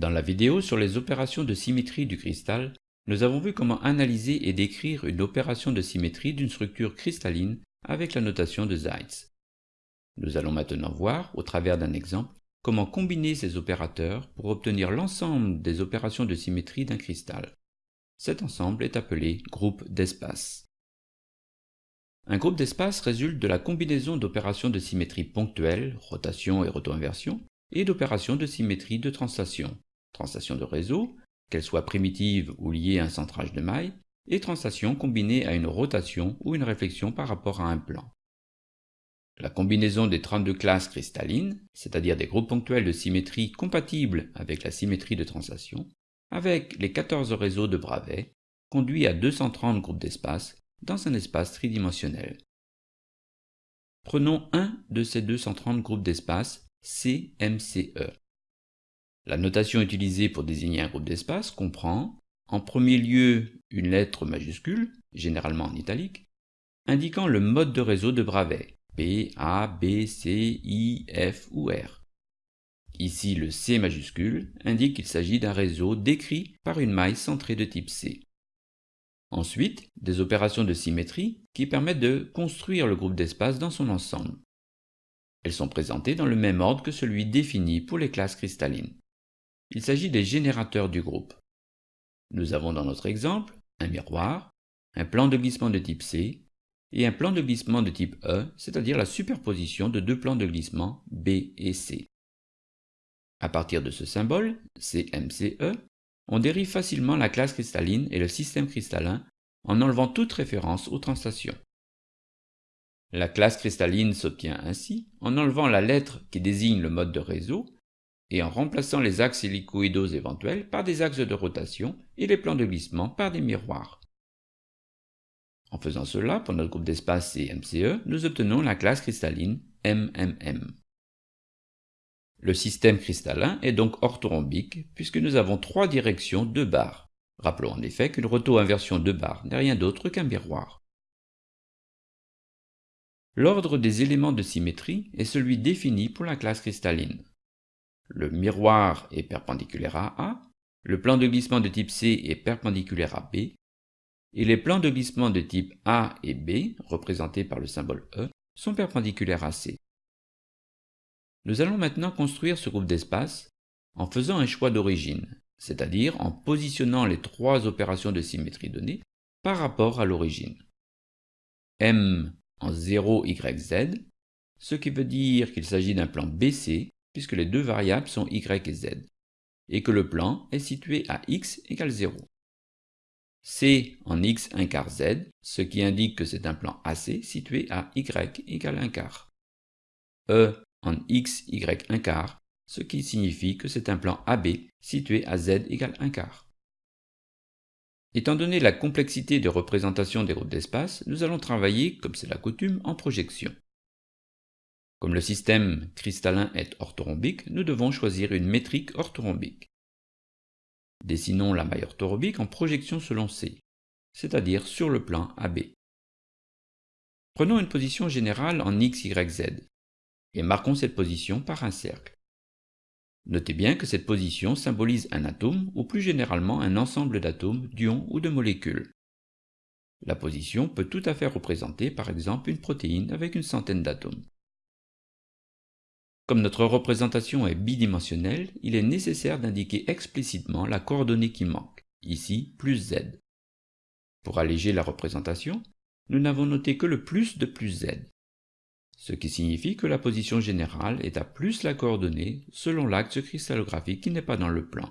Dans la vidéo sur les opérations de symétrie du cristal, nous avons vu comment analyser et décrire une opération de symétrie d'une structure cristalline avec la notation de Zeitz. Nous allons maintenant voir, au travers d'un exemple, comment combiner ces opérateurs pour obtenir l'ensemble des opérations de symétrie d'un cristal. Cet ensemble est appelé groupe d'espace. Un groupe d'espace résulte de la combinaison d'opérations de symétrie ponctuelles, rotation et roto-inversion, et d'opérations de symétrie de translation, translation de réseau, qu'elles soient primitives ou liées à un centrage de maille, et translation combinée à une rotation ou une réflexion par rapport à un plan. La combinaison des 32 classes cristallines, c'est-à-dire des groupes ponctuels de symétrie compatibles avec la symétrie de translation, avec les 14 réseaux de Bravais, conduit à 230 groupes d'espace dans un espace tridimensionnel. Prenons un de ces 230 groupes d'espace CMCE. La notation utilisée pour désigner un groupe d'espace comprend, en premier lieu, une lettre majuscule, généralement en italique, indiquant le mode de réseau de Bravais, P, A, B, C, I, F ou R. Ici, le C majuscule indique qu'il s'agit d'un réseau décrit par une maille centrée de type C. Ensuite, des opérations de symétrie qui permettent de construire le groupe d'espace dans son ensemble. Elles sont présentées dans le même ordre que celui défini pour les classes cristallines. Il s'agit des générateurs du groupe. Nous avons dans notre exemple un miroir, un plan de glissement de type C et un plan de glissement de type E, c'est-à-dire la superposition de deux plans de glissement B et C. À partir de ce symbole, CMCE, on dérive facilement la classe cristalline et le système cristallin en enlevant toute référence aux translations. La classe cristalline s'obtient ainsi en enlevant la lettre qui désigne le mode de réseau et en remplaçant les axes hélicoïdaux éventuels par des axes de rotation et les plans de glissement par des miroirs. En faisant cela, pour notre groupe d'espace CMCE, nous obtenons la classe cristalline MMM. Le système cristallin est donc orthorhombique puisque nous avons trois directions de barres. Rappelons en effet qu'une roto-inversion de barres n'est rien d'autre qu'un miroir. L'ordre des éléments de symétrie est celui défini pour la classe cristalline. Le miroir est perpendiculaire à A, le plan de glissement de type C est perpendiculaire à B, et les plans de glissement de type A et B, représentés par le symbole E, sont perpendiculaires à C. Nous allons maintenant construire ce groupe d'espace en faisant un choix d'origine, c'est-à-dire en positionnant les trois opérations de symétrie données par rapport à l'origine. M en 0, Y, Z, ce qui veut dire qu'il s'agit d'un plan BC puisque les deux variables sont Y et Z, et que le plan est situé à X égale 0. C en X 1 quart Z, ce qui indique que c'est un plan AC situé à Y égale 1 quart. E en x, y un quart, ce qui signifie que c'est un plan AB situé à z égale 1 quart. Étant donné la complexité de représentation des groupes d'espace, nous allons travailler, comme c'est la coutume, en projection. Comme le système cristallin est orthorhombique, nous devons choisir une métrique orthorhombique. Dessinons la maille orthorhombique en projection selon C, c'est-à-dire sur le plan AB. Prenons une position générale en x, y, z et marquons cette position par un cercle. Notez bien que cette position symbolise un atome ou plus généralement un ensemble d'atomes, d'ions ou de molécules. La position peut tout à fait représenter par exemple une protéine avec une centaine d'atomes. Comme notre représentation est bidimensionnelle, il est nécessaire d'indiquer explicitement la coordonnée qui manque, ici plus z. Pour alléger la représentation, nous n'avons noté que le plus de plus z ce qui signifie que la position générale est à plus la coordonnée selon l'axe cristallographique qui n'est pas dans le plan.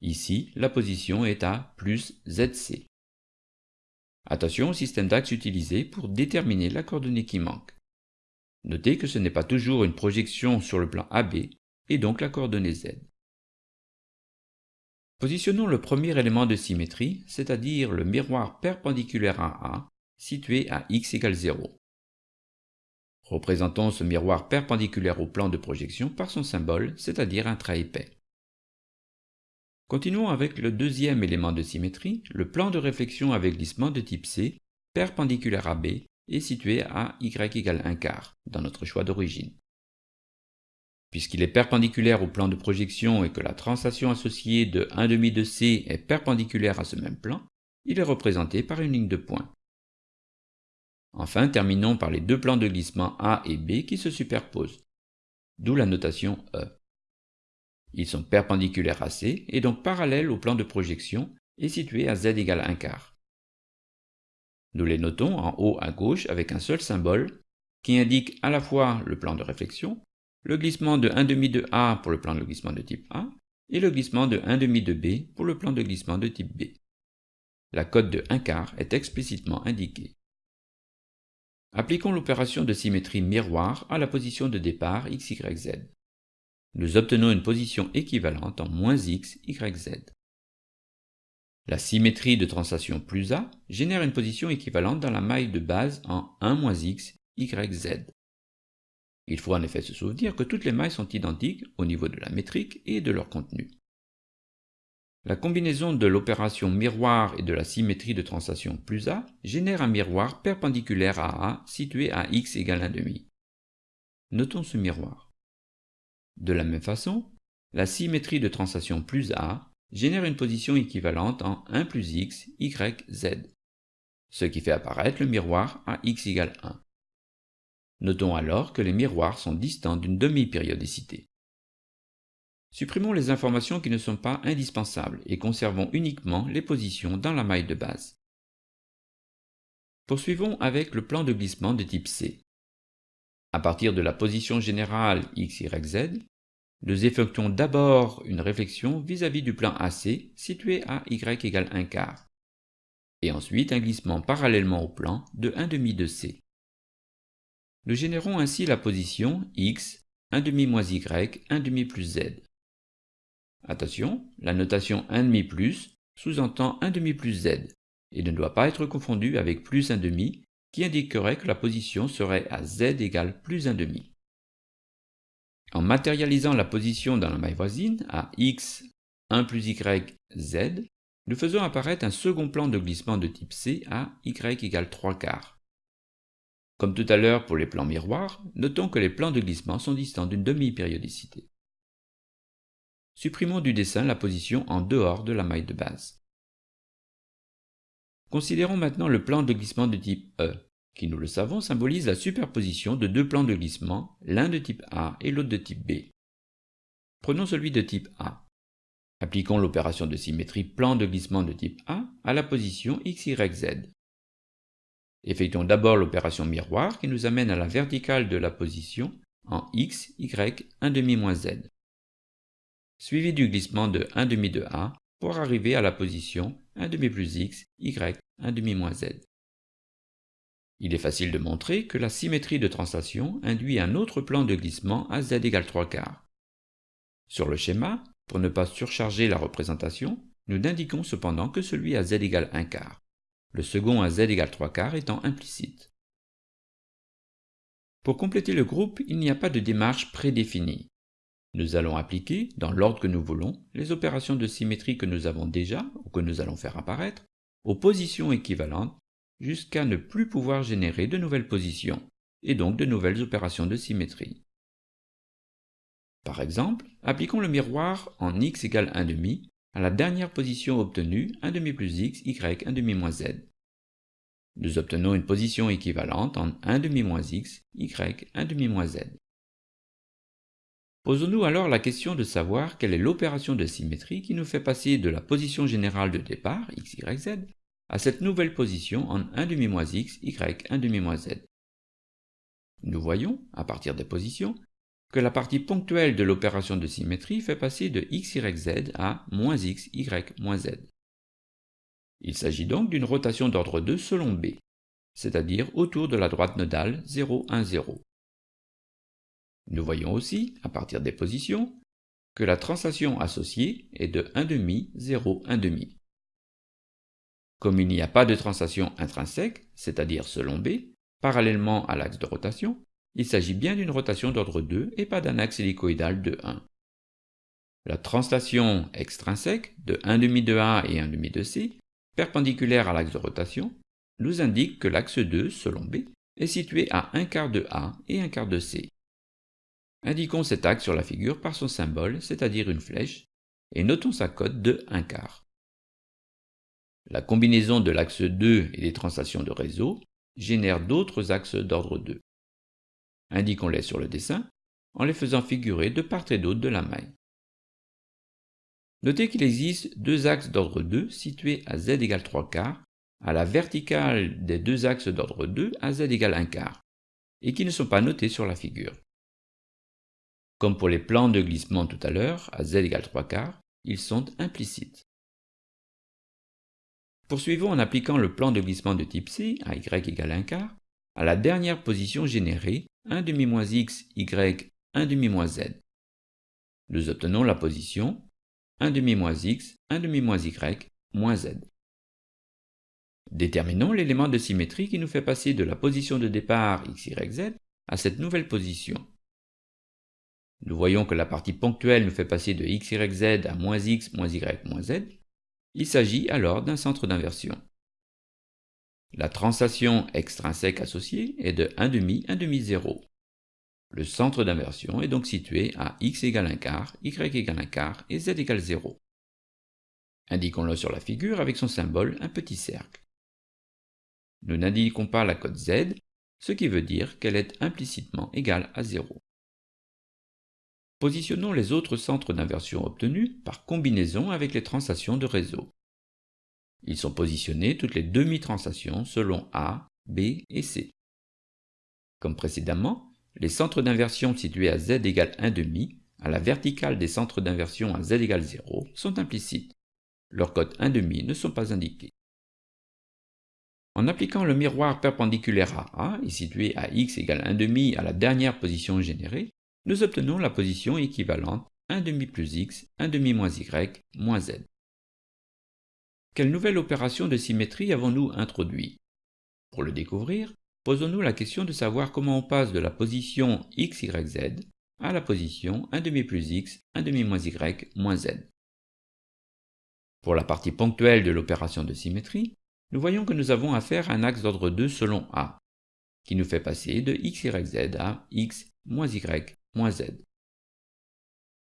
Ici, la position est à plus ZC. Attention au système d'axes utilisé pour déterminer la coordonnée qui manque. Notez que ce n'est pas toujours une projection sur le plan AB, et donc la coordonnée Z. Positionnons le premier élément de symétrie, c'est-à-dire le miroir perpendiculaire à A, situé à x égale 0. Représentons ce miroir perpendiculaire au plan de projection par son symbole, c'est-à-dire un trait épais. Continuons avec le deuxième élément de symétrie, le plan de réflexion avec glissement de type C, perpendiculaire à B, et situé à y égale 1 quart, dans notre choix d'origine. Puisqu'il est perpendiculaire au plan de projection et que la translation associée de 1 demi de C est perpendiculaire à ce même plan, il est représenté par une ligne de points. Enfin, terminons par les deux plans de glissement A et B qui se superposent, d'où la notation E. Ils sont perpendiculaires à C et donc parallèles au plan de projection et situés à Z égale 1 quart. Nous les notons en haut à gauche avec un seul symbole qui indique à la fois le plan de réflexion le glissement de 1 demi de A pour le plan de glissement de type A et le glissement de 1 demi de B pour le plan de glissement de type B. La cote de 1 quart est explicitement indiquée. Appliquons l'opération de symétrie miroir à la position de départ x, y, z. Nous obtenons une position équivalente en moins x, y. La symétrie de translation plus A génère une position équivalente dans la maille de base en 1 moins x, y, z. Il faut en effet se souvenir que toutes les mailles sont identiques au niveau de la métrique et de leur contenu. La combinaison de l'opération miroir et de la symétrie de translation plus A génère un miroir perpendiculaire à A situé à x égale 1,5. Notons ce miroir. De la même façon, la symétrie de translation plus A génère une position équivalente en 1 plus x, y, z, ce qui fait apparaître le miroir à x égale 1. Notons alors que les miroirs sont distants d'une demi-périodicité. Supprimons les informations qui ne sont pas indispensables et conservons uniquement les positions dans la maille de base. Poursuivons avec le plan de glissement de type C. À partir de la position générale x, y, z, nous effectuons d'abord une réflexion vis-à-vis du plan AC situé à y égale 1 quart, et ensuite un glissement parallèlement au plan de 1 demi de C. Nous générons ainsi la position x, 1 demi moins y, 1 demi plus z. Attention, la notation 1 demi plus sous-entend 1 demi plus z et ne doit pas être confondue avec plus 1 demi qui indiquerait que la position serait à z égale plus 1 demi. En matérialisant la position dans la maille voisine à x, 1 plus y, z, nous faisons apparaître un second plan de glissement de type C à y égale 3 quarts. Comme tout à l'heure pour les plans miroirs, notons que les plans de glissement sont distants d'une demi-périodicité. Supprimons du dessin la position en dehors de la maille de base. Considérons maintenant le plan de glissement de type E, qui nous le savons symbolise la superposition de deux plans de glissement, l'un de type A et l'autre de type B. Prenons celui de type A. Appliquons l'opération de symétrie plan de glissement de type A à la position x, y, z. Effectuons d'abord l'opération miroir qui nous amène à la verticale de la position en x, y, 1 demi moins z, suivi du glissement de 1 demi de A pour arriver à la position 1 demi plus x, y, 1 demi moins z. Il est facile de montrer que la symétrie de translation induit un autre plan de glissement à z égale 3 quarts. Sur le schéma, pour ne pas surcharger la représentation, nous n'indiquons cependant que celui à z égale 1 quart le second à z égale 3 quarts étant implicite. Pour compléter le groupe, il n'y a pas de démarche prédéfinie. Nous allons appliquer, dans l'ordre que nous voulons, les opérations de symétrie que nous avons déjà, ou que nous allons faire apparaître, aux positions équivalentes, jusqu'à ne plus pouvoir générer de nouvelles positions, et donc de nouvelles opérations de symétrie. Par exemple, appliquons le miroir en x égale 1 demi à la dernière position obtenue 1 demi plus x, y, 1 demi moins z. Nous obtenons une position équivalente en 1 demi moins x, y, 1 demi moins z. Posons-nous alors la question de savoir quelle est l'opération de symétrie qui nous fait passer de la position générale de départ, x, y, z, à cette nouvelle position en 1 demi moins x, y, 1 demi moins z. Nous voyons, à partir des positions, que la partie ponctuelle de l'opération de symétrie fait passer de x, y, z à moins x, y, moins z. Il s'agit donc d'une rotation d'ordre 2 selon B, c'est-à-dire autour de la droite nodale 0, 1, 0. Nous voyons aussi, à partir des positions, que la translation associée est de 1,5, 0, 1,5. Comme il n'y a pas de translation intrinsèque, c'est-à-dire selon B, parallèlement à l'axe de rotation, il s'agit bien d'une rotation d'ordre 2 et pas d'un axe hélicoïdal de 1. La translation extrinsèque de 1,5 de A et 1,5 de C, perpendiculaire à l'axe de rotation, nous indique que l'axe 2, selon B, est situé à 1 quart de A et 1 quart de C. Indiquons cet axe sur la figure par son symbole, c'est-à-dire une flèche, et notons sa cote de 1 quart. La combinaison de l'axe 2 et des translations de réseau génère d'autres axes d'ordre 2. Indiquons-les sur le dessin en les faisant figurer de part et d'autre de la maille. Notez qu'il existe deux axes d'ordre 2 situés à z égale 3 quarts, à la verticale des deux axes d'ordre 2 à z égale 1 quart, et qui ne sont pas notés sur la figure. Comme pour les plans de glissement tout à l'heure, à z égale 3 quarts, ils sont implicites. Poursuivons en appliquant le plan de glissement de type C, à y égale 1 quart, à la dernière position générée, 1 demi moins x, y, 1 demi moins z. Nous obtenons la position 1 demi moins x, 1 demi moins y, moins z. Déterminons l'élément de symétrie qui nous fait passer de la position de départ x, y, z à cette nouvelle position. Nous voyons que la partie ponctuelle nous fait passer de x, y, z à moins x, moins y, moins z. Il s'agit alors d'un centre d'inversion. La translation extrinsèque associée est de 1 demi, 1 demi 0. Le centre d'inversion est donc situé à x égale 1 quart, y égale 1 quart et z égale 0. Indiquons-le sur la figure avec son symbole, un petit cercle. Nous n'indiquons pas la cote z, ce qui veut dire qu'elle est implicitement égale à 0. Positionnons les autres centres d'inversion obtenus par combinaison avec les translations de réseau. Ils sont positionnés toutes les demi-translations selon A, B et C. Comme précédemment, les centres d'inversion situés à z égale 1,5 à la verticale des centres d'inversion à z égale 0 sont implicites. Leurs cotes 1,5 ne sont pas indiqués. En appliquant le miroir perpendiculaire à A et situé à x égale 1,5 à la dernière position générée, nous obtenons la position équivalente 1,5 plus x, 1,5 moins y, moins z. Quelle nouvelle opération de symétrie avons-nous introduit Pour le découvrir, posons-nous la question de savoir comment on passe de la position x, y, z à la position 1 demi plus x, 1 demi moins y, moins z. Pour la partie ponctuelle de l'opération de symétrie, nous voyons que nous avons affaire à un axe d'ordre 2 selon A, qui nous fait passer de x, y, z à x, moins y,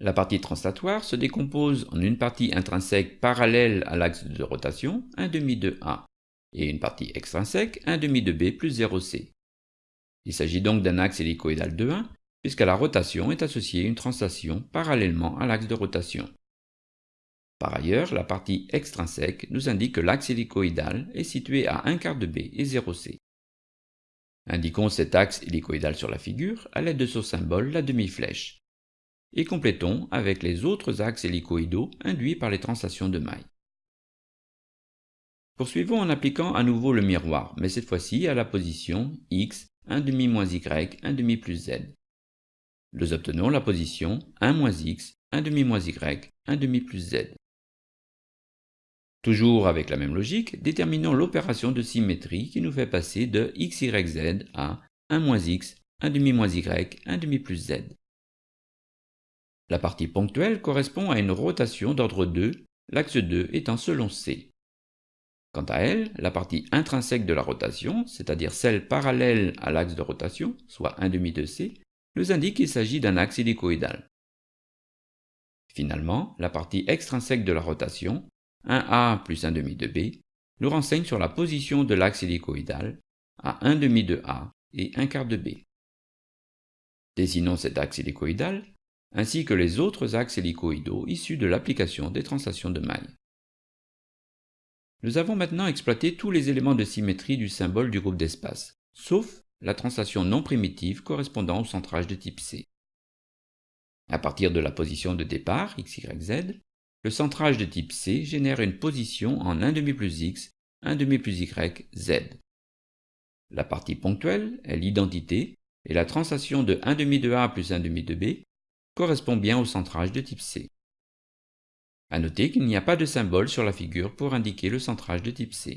La partie translatoire se décompose en une partie intrinsèque parallèle à l'axe de rotation, 1 demi de A, et une partie extrinsèque 1 demi de b plus 0c. Il s'agit donc d'un axe hélicoïdal de 1, puisqu'à la rotation est associée une translation parallèlement à l'axe de rotation. Par ailleurs, la partie extrinsèque nous indique que l'axe hélicoïdal est situé à 1 quart de b et 0c. Indiquons cet axe hélicoïdal sur la figure à l'aide de son symbole, la demi-flèche, et complétons avec les autres axes hélicoïdaux induits par les translations de maille. Poursuivons en appliquant à nouveau le miroir, mais cette fois-ci à la position x, 1 demi moins y, 1 demi plus z. Nous obtenons la position 1 moins x, 1 demi moins y, 1 demi plus z. Toujours avec la même logique, déterminons l'opération de symétrie qui nous fait passer de x, y, z à 1 moins x, 1 demi moins y, 1 demi plus z. La partie ponctuelle correspond à une rotation d'ordre 2, l'axe 2 étant selon c. Quant à elle, la partie intrinsèque de la rotation, c'est-à-dire celle parallèle à l'axe de rotation, soit 1 demi de c, nous indique qu'il s'agit d'un axe hélicoïdal. Finalement, la partie extrinsèque de la rotation, 1a plus 1 demi de b, nous renseigne sur la position de l'axe hélicoïdal à 1 demi de a et 1 quart de b. Dessinons cet axe hélicoïdal, ainsi que les autres axes hélicoïdaux issus de l'application des translations de maille. Nous avons maintenant exploité tous les éléments de symétrie du symbole du groupe d'espace, sauf la translation non primitive correspondant au centrage de type C. À partir de la position de départ, x, y, z, le centrage de type C génère une position en 1 demi plus x, 1 demi plus y, z. La partie ponctuelle est l'identité, et la translation de 1 demi de A plus 1 demi de B correspond bien au centrage de type C. A noter qu'il n'y a pas de symbole sur la figure pour indiquer le centrage de type C.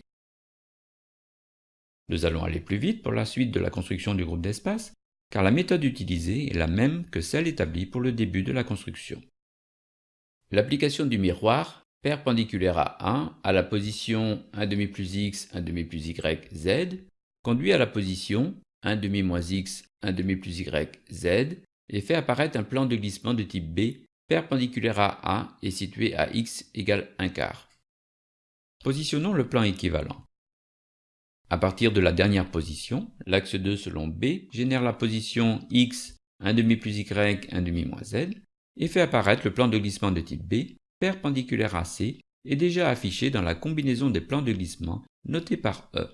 Nous allons aller plus vite pour la suite de la construction du groupe d'espace, car la méthode utilisée est la même que celle établie pour le début de la construction. L'application du miroir perpendiculaire à 1 à la position 1 demi plus x, 1 demi plus y, z conduit à la position 1 demi moins x, 1 demi plus y, z et fait apparaître un plan de glissement de type B perpendiculaire à A et situé à x égale 1 quart. Positionnons le plan équivalent. À partir de la dernière position, l'axe 2 selon B génère la position x 1 demi plus y 1 demi moins z et fait apparaître le plan de glissement de type B perpendiculaire à C et déjà affiché dans la combinaison des plans de glissement notés par E.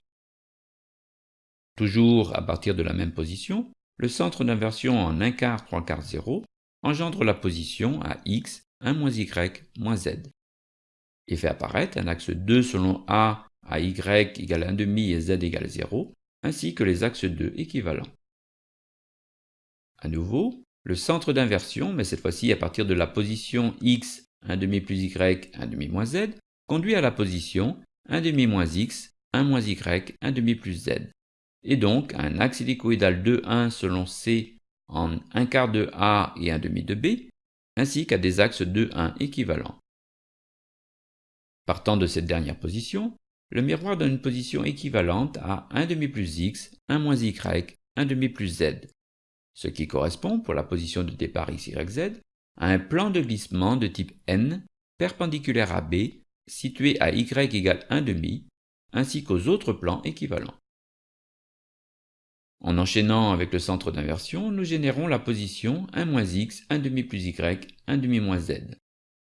Toujours à partir de la même position, le centre d'inversion en 1 quart 3 quarts 0 engendre la position à x 1 moins y moins z et fait apparaître un axe 2 selon A à y égale 1 demi et z égale 0, ainsi que les axes 2 équivalents. À nouveau, le centre d'inversion, mais cette fois-ci à partir de la position x 1 demi plus y 1 demi moins z, conduit à la position 1 demi moins x 1 moins y 1 demi plus z, et donc un axe hélicoïdal de 1 selon c en 1 quart de a et 1 demi de b, ainsi qu'à des axes de 1 équivalents. Partant de cette dernière position, le miroir donne une position équivalente à 1 demi plus x, 1 moins y, 1 demi plus z, ce qui correspond pour la position de départ x, y, z à un plan de glissement de type n perpendiculaire à b situé à y égale 1 demi, ainsi qu'aux autres plans équivalents. En enchaînant avec le centre d'inversion, nous générons la position 1 moins x, 1 demi plus y, 1 demi moins z,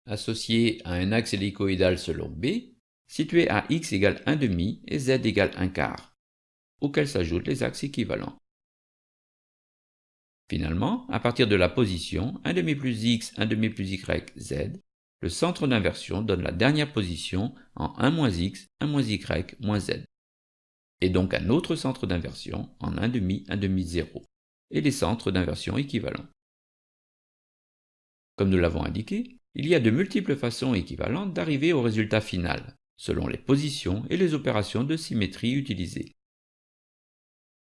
associée à un axe hélicoïdal selon b, situé à x égale 1 demi et z égale 1 quart, auxquels s'ajoutent les axes équivalents. Finalement, à partir de la position 1 demi plus x, 1 demi plus y, z, le centre d'inversion donne la dernière position en 1 moins x, 1 moins y, moins z, et donc un autre centre d'inversion en 1 demi, 1 demi 0, et les centres d'inversion équivalents. Comme nous l'avons indiqué, il y a de multiples façons équivalentes d'arriver au résultat final, selon les positions et les opérations de symétrie utilisées.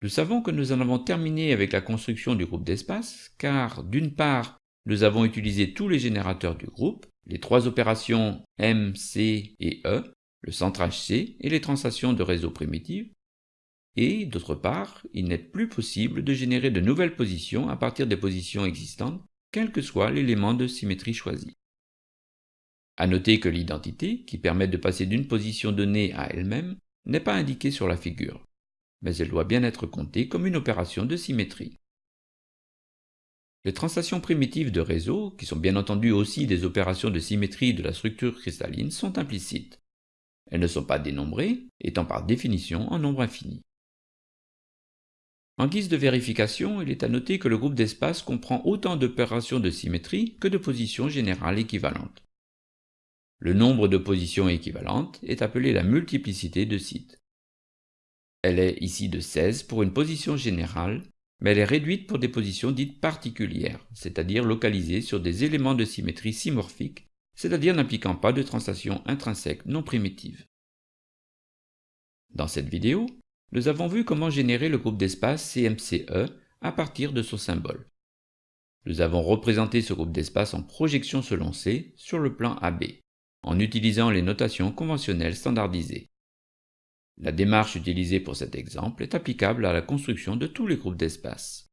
Nous savons que nous en avons terminé avec la construction du groupe d'espace, car d'une part, nous avons utilisé tous les générateurs du groupe, les trois opérations M, C et E, le centrage C et les translations de réseau primitives, et d'autre part, il n'est plus possible de générer de nouvelles positions à partir des positions existantes, quel que soit l'élément de symétrie choisi. À noter que l'identité, qui permet de passer d'une position donnée à elle-même, n'est pas indiquée sur la figure, mais elle doit bien être comptée comme une opération de symétrie. Les translations primitives de réseau, qui sont bien entendu aussi des opérations de symétrie de la structure cristalline, sont implicites. Elles ne sont pas dénombrées, étant par définition en nombre infini. En guise de vérification, il est à noter que le groupe d'espace comprend autant d'opérations de symétrie que de positions générales équivalentes. Le nombre de positions équivalentes est appelé la multiplicité de sites. Elle est ici de 16 pour une position générale, mais elle est réduite pour des positions dites particulières, c'est-à-dire localisées sur des éléments de symétrie simorphiques, c'est-à-dire n'impliquant pas de translation intrinsèque non primitive. Dans cette vidéo, nous avons vu comment générer le groupe d'espace CMCE à partir de son symbole. Nous avons représenté ce groupe d'espace en projection selon C sur le plan AB en utilisant les notations conventionnelles standardisées. La démarche utilisée pour cet exemple est applicable à la construction de tous les groupes d'espace.